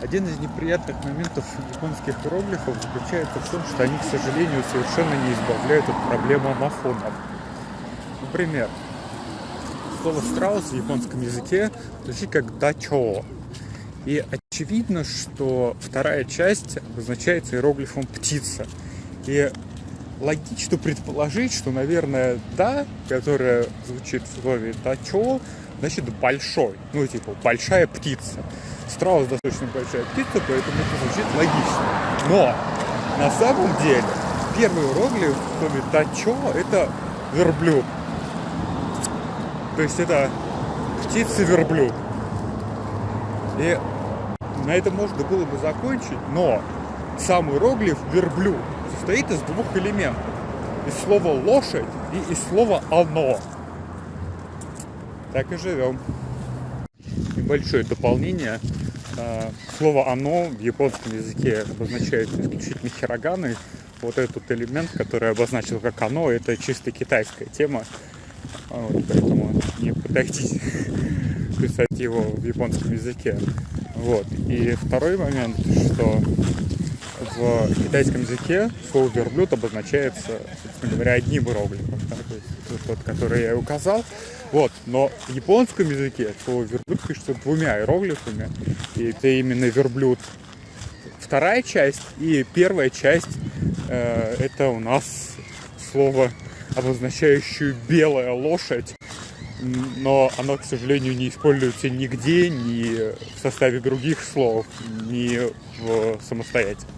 Один из неприятных моментов японских иероглифов заключается в том, что они, к сожалению, совершенно не избавляют от проблемы амофонов. Например, слово страус в японском языке звучит как дачо. И очевидно, что вторая часть обозначается иероглифом птица. И логично предположить, что, наверное, да, которая звучит в слове дачо, значит большой. Ну, типа, большая птица. Страус достаточно большая птица, поэтому это звучит логично. Но на самом деле первый иероглиф в слове дачо это верблюд. То есть это птица-верблюд. И на этом можно было бы закончить, но сам иероглиф верблюд состоит из двух элементов. Из слова лошадь и из слова оно. Так и живем. Небольшое дополнение. А, слово оно в японском языке обозначает исключительно хироганой. Вот этот элемент, который обозначил как оно, это чисто китайская тема. А, вот, поэтому не пытайтесь писать его в японском языке. Вот. И второй момент, что в китайском языке слово верблюд обозначается, собственно говоря, одним иероглифом, да, то есть тот, который я указал. Вот, но в японском языке слово верблюд пишется двумя иероглифами, и это именно верблюд вторая часть, и первая часть э, это у нас слово, обозначающее белая лошадь, но оно, к сожалению, не используется нигде, ни в составе других слов, ни в самостоятельно.